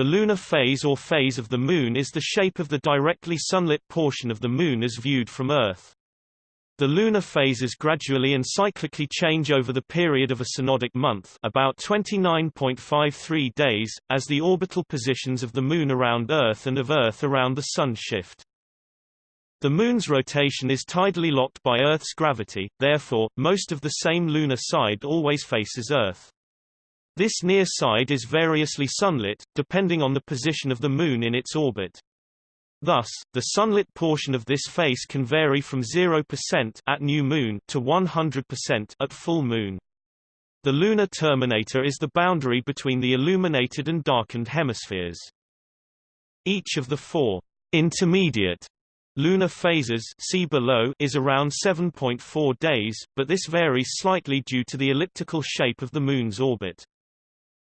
The lunar phase or phase of the Moon is the shape of the directly sunlit portion of the Moon as viewed from Earth. The lunar phases gradually and cyclically change over the period of a synodic month about 29.53 days, as the orbital positions of the Moon around Earth and of Earth around the Sun shift. The Moon's rotation is tidally locked by Earth's gravity, therefore, most of the same lunar side always faces Earth. This near side is variously sunlit, depending on the position of the Moon in its orbit. Thus, the sunlit portion of this face can vary from 0% at new moon to 100% at full moon. The lunar terminator is the boundary between the illuminated and darkened hemispheres. Each of the four intermediate lunar phases see below is around 7.4 days, but this varies slightly due to the elliptical shape of the Moon's orbit.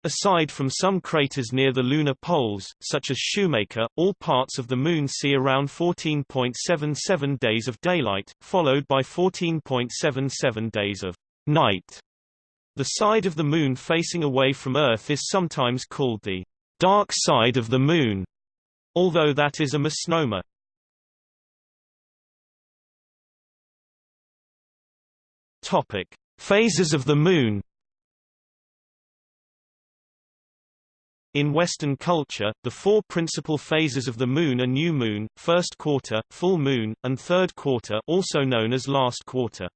Aside from some craters near the lunar poles, such as Shoemaker, all parts of the Moon see around 14.77 days of daylight, followed by 14.77 days of night. The side of the Moon facing away from Earth is sometimes called the dark side of the Moon, although that is a misnomer. Topic: Phases of the Moon In Western culture, the four principal phases of the Moon are new moon, first quarter, full moon, and third quarter also known as last quarter.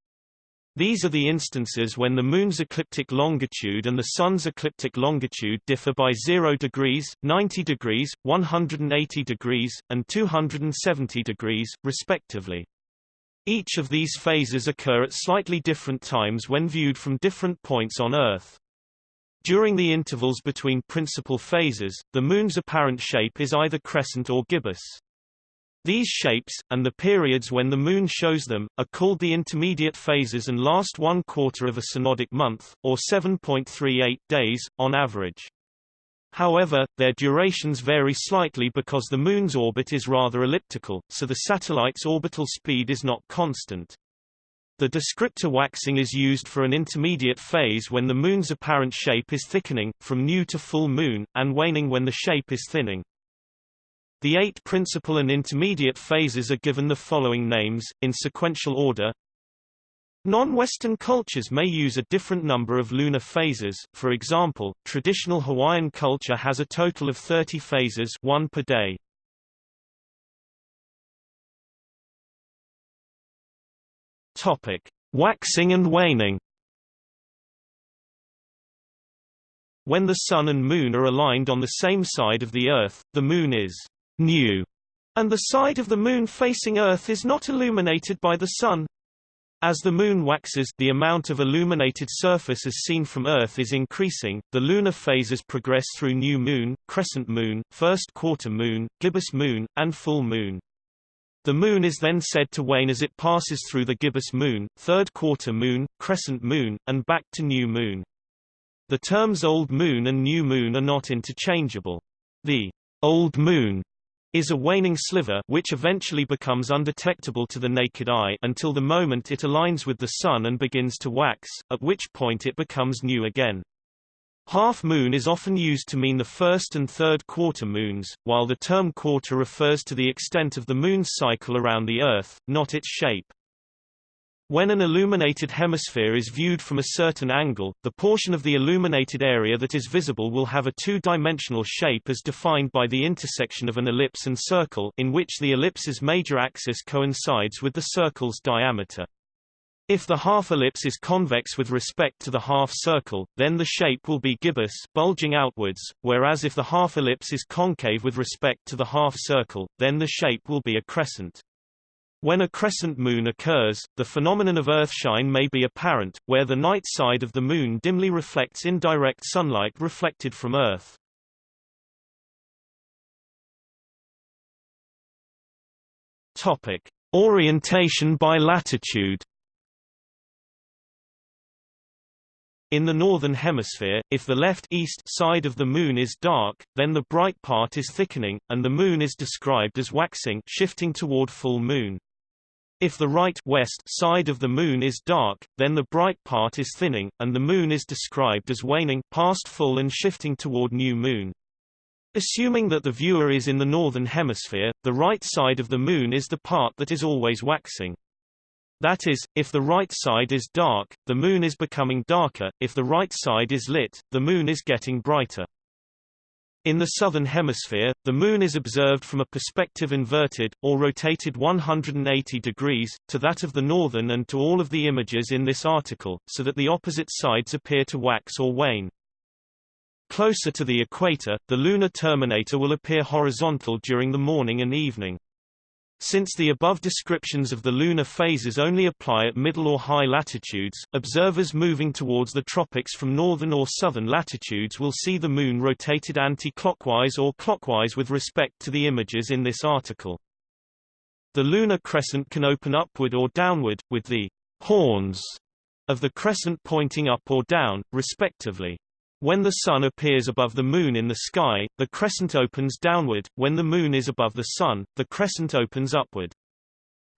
These are the instances when the Moon's ecliptic longitude and the Sun's ecliptic longitude differ by 0 degrees, 90 degrees, 180 degrees, and 270 degrees, respectively. Each of these phases occur at slightly different times when viewed from different points on Earth. During the intervals between principal phases, the Moon's apparent shape is either crescent or gibbous. These shapes, and the periods when the Moon shows them, are called the intermediate phases and last one quarter of a synodic month, or 7.38 days, on average. However, their durations vary slightly because the Moon's orbit is rather elliptical, so the satellite's orbital speed is not constant. The descriptor waxing is used for an intermediate phase when the Moon's apparent shape is thickening, from new to full moon, and waning when the shape is thinning. The eight principal and intermediate phases are given the following names, in sequential order. Non-Western cultures may use a different number of lunar phases, for example, traditional Hawaiian culture has a total of 30 phases one per day. Topic: Waxing and waning. When the Sun and Moon are aligned on the same side of the Earth, the Moon is new, and the side of the Moon facing Earth is not illuminated by the Sun. As the Moon waxes, the amount of illuminated surface as seen from Earth is increasing. The lunar phases progress through new moon, crescent moon, first quarter moon, gibbous moon, and full moon. The Moon is then said to wane as it passes through the gibbous moon, third quarter moon, crescent moon, and back to new moon. The terms old moon and new moon are not interchangeable. The old moon is a waning sliver which eventually becomes undetectable to the naked eye until the moment it aligns with the Sun and begins to wax, at which point it becomes new again. Half moon is often used to mean the first and third quarter moons, while the term quarter refers to the extent of the moon's cycle around the Earth, not its shape. When an illuminated hemisphere is viewed from a certain angle, the portion of the illuminated area that is visible will have a two-dimensional shape as defined by the intersection of an ellipse and circle in which the ellipse's major axis coincides with the circle's diameter. If the half-ellipse is convex with respect to the half-circle, then the shape will be gibbous bulging outwards, whereas if the half-ellipse is concave with respect to the half-circle, then the shape will be a crescent. When a crescent moon occurs, the phenomenon of earthshine may be apparent, where the night side of the moon dimly reflects indirect sunlight reflected from Earth. Topic: Orientation by latitude In the northern hemisphere, if the left east side of the moon is dark, then the bright part is thickening, and the moon is described as waxing shifting toward full moon. If the right west side of the moon is dark, then the bright part is thinning, and the moon is described as waning past full and shifting toward new moon. Assuming that the viewer is in the northern hemisphere, the right side of the Moon is the part that is always waxing. That is, if the right side is dark, the Moon is becoming darker, if the right side is lit, the Moon is getting brighter. In the southern hemisphere, the Moon is observed from a perspective inverted, or rotated 180 degrees, to that of the northern and to all of the images in this article, so that the opposite sides appear to wax or wane. Closer to the equator, the lunar terminator will appear horizontal during the morning and evening. Since the above descriptions of the lunar phases only apply at middle or high latitudes, observers moving towards the tropics from northern or southern latitudes will see the Moon rotated anti-clockwise or clockwise with respect to the images in this article. The lunar crescent can open upward or downward, with the horns of the crescent pointing up or down, respectively. When the Sun appears above the Moon in the sky, the crescent opens downward, when the Moon is above the Sun, the crescent opens upward.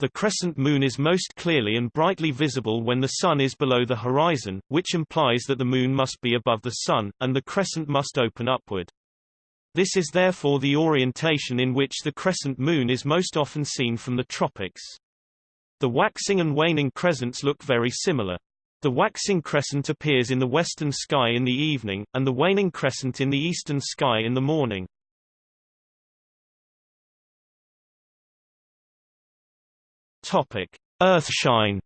The crescent moon is most clearly and brightly visible when the Sun is below the horizon, which implies that the Moon must be above the Sun, and the crescent must open upward. This is therefore the orientation in which the crescent moon is most often seen from the tropics. The waxing and waning crescents look very similar. The waxing crescent appears in the western sky in the evening, and the waning crescent in the eastern sky in the morning. Topic: Earthshine.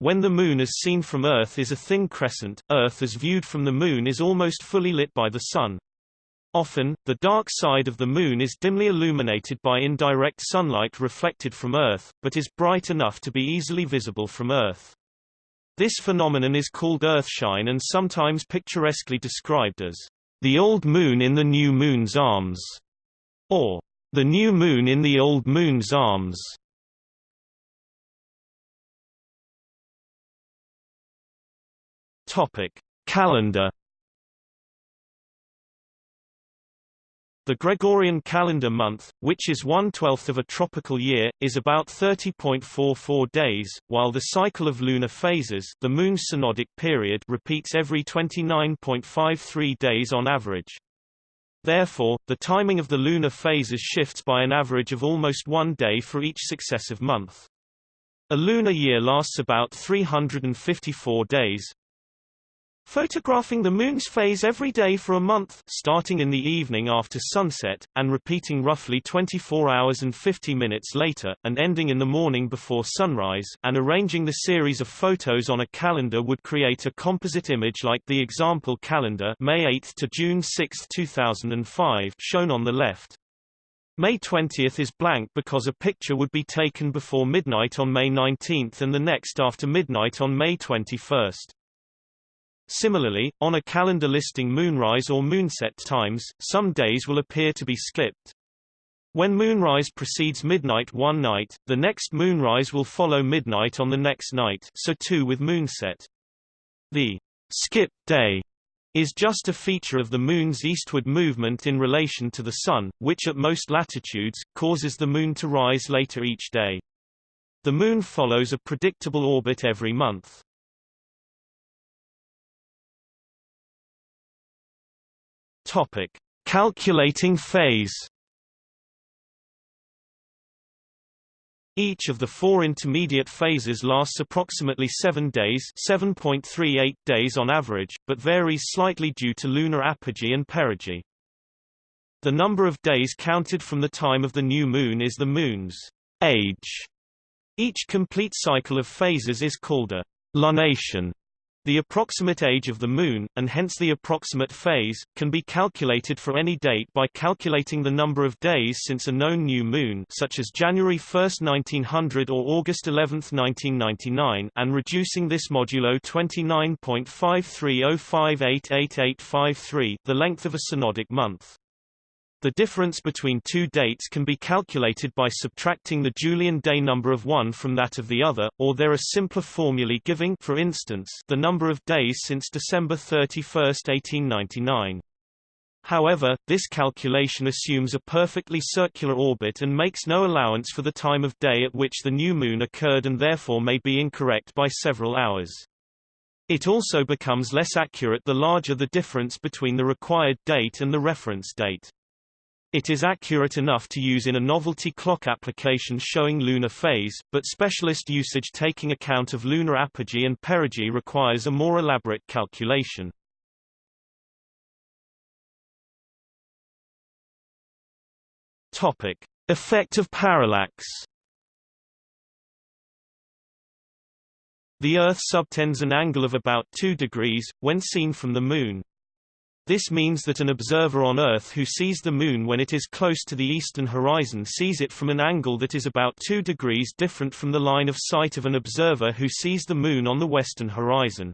When the Moon as seen from Earth is a thin crescent, Earth as viewed from the Moon is almost fully lit by the Sun. Often, the dark side of the Moon is dimly illuminated by indirect sunlight reflected from Earth, but is bright enough to be easily visible from Earth. This phenomenon is called earthshine and sometimes picturesquely described as the old moon in the new moon's arms, or the new moon in the old moon's arms. Topic: Calendar The Gregorian calendar month, which is one-twelfth of a tropical year, is about 30.44 days, while the cycle of lunar phases the moon's synodic period repeats every 29.53 days on average. Therefore, the timing of the lunar phases shifts by an average of almost one day for each successive month. A lunar year lasts about 354 days, Photographing the Moon's phase every day for a month starting in the evening after sunset, and repeating roughly 24 hours and 50 minutes later, and ending in the morning before sunrise, and arranging the series of photos on a calendar would create a composite image like the example calendar May 8 to June 6, 2005 shown on the left. May 20 is blank because a picture would be taken before midnight on May 19 and the next after midnight on May 21. Similarly, on a calendar listing moonrise or moonset times, some days will appear to be skipped. When moonrise precedes midnight one night, the next moonrise will follow midnight on the next night so too with moonset. The skip day is just a feature of the Moon's eastward movement in relation to the Sun, which at most latitudes, causes the Moon to rise later each day. The Moon follows a predictable orbit every month. Topic: Calculating phase. Each of the four intermediate phases lasts approximately 7 days 7.38 days on average, but varies slightly due to lunar apogee and perigee. The number of days counted from the time of the new moon is the moon's age. Each complete cycle of phases is called a lunation. The approximate age of the Moon, and hence the approximate phase, can be calculated for any date by calculating the number of days since a known new moon such as January 1, 1900 or August 11, 1999 and reducing this modulo 29.5305888853 the length of a synodic month. The difference between two dates can be calculated by subtracting the Julian day number of one from that of the other, or there are simpler formulae giving for instance, the number of days since December 31, 1899. However, this calculation assumes a perfectly circular orbit and makes no allowance for the time of day at which the new moon occurred and therefore may be incorrect by several hours. It also becomes less accurate the larger the difference between the required date and the reference date. It is accurate enough to use in a novelty clock application showing lunar phase, but specialist usage taking account of lunar apogee and perigee requires a more elaborate calculation. Topic: Effect of parallax. The Earth subtends an angle of about 2 degrees, when seen from the Moon. This means that an observer on Earth who sees the Moon when it is close to the eastern horizon sees it from an angle that is about 2 degrees different from the line of sight of an observer who sees the Moon on the western horizon.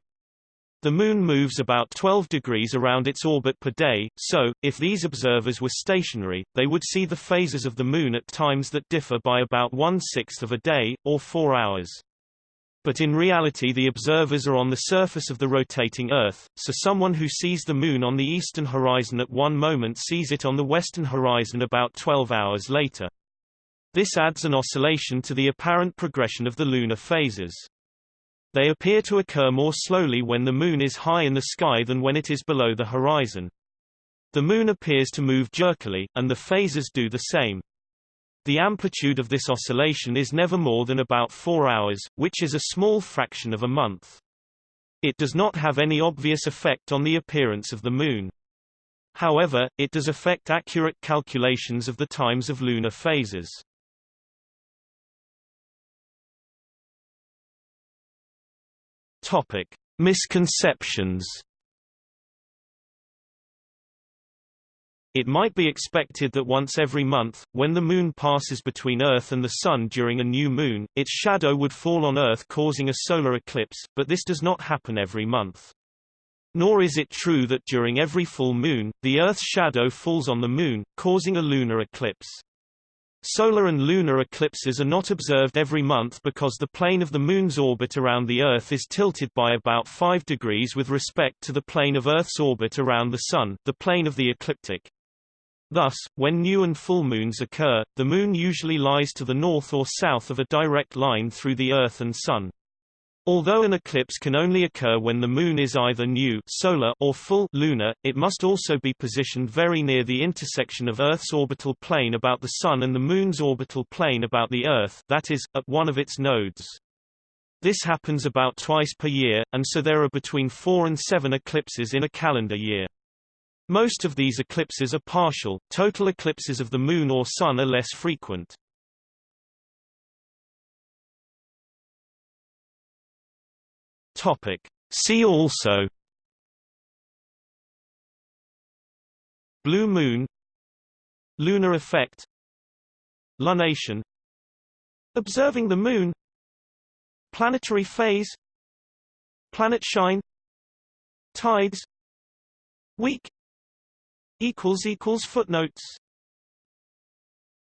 The Moon moves about 12 degrees around its orbit per day, so, if these observers were stationary, they would see the phases of the Moon at times that differ by about one-sixth of a day, or four hours. But in reality the observers are on the surface of the rotating Earth, so someone who sees the Moon on the eastern horizon at one moment sees it on the western horizon about 12 hours later. This adds an oscillation to the apparent progression of the lunar phases. They appear to occur more slowly when the Moon is high in the sky than when it is below the horizon. The Moon appears to move jerkily, and the phases do the same. The amplitude of this oscillation is never more than about 4 hours, which is a small fraction of a month. It does not have any obvious effect on the appearance of the Moon. However, it does affect accurate calculations of the times of lunar phases. Topic: Misconceptions It might be expected that once every month, when the Moon passes between Earth and the Sun during a new moon, its shadow would fall on Earth causing a solar eclipse, but this does not happen every month. Nor is it true that during every full moon, the Earth's shadow falls on the Moon, causing a lunar eclipse. Solar and lunar eclipses are not observed every month because the plane of the Moon's orbit around the Earth is tilted by about 5 degrees with respect to the plane of Earth's orbit around the Sun, the plane of the ecliptic. Thus, when new and full moons occur, the Moon usually lies to the north or south of a direct line through the Earth and Sun. Although an eclipse can only occur when the Moon is either new solar or full lunar, it must also be positioned very near the intersection of Earth's orbital plane about the Sun and the Moon's orbital plane about the Earth that is, at one of its nodes. This happens about twice per year, and so there are between four and seven eclipses in a calendar year. Most of these eclipses are partial, total eclipses of the Moon or Sun are less frequent. Topic. See also Blue Moon Lunar effect Lunation Observing the Moon Planetary phase Planet shine Tides Week equals equals footnotes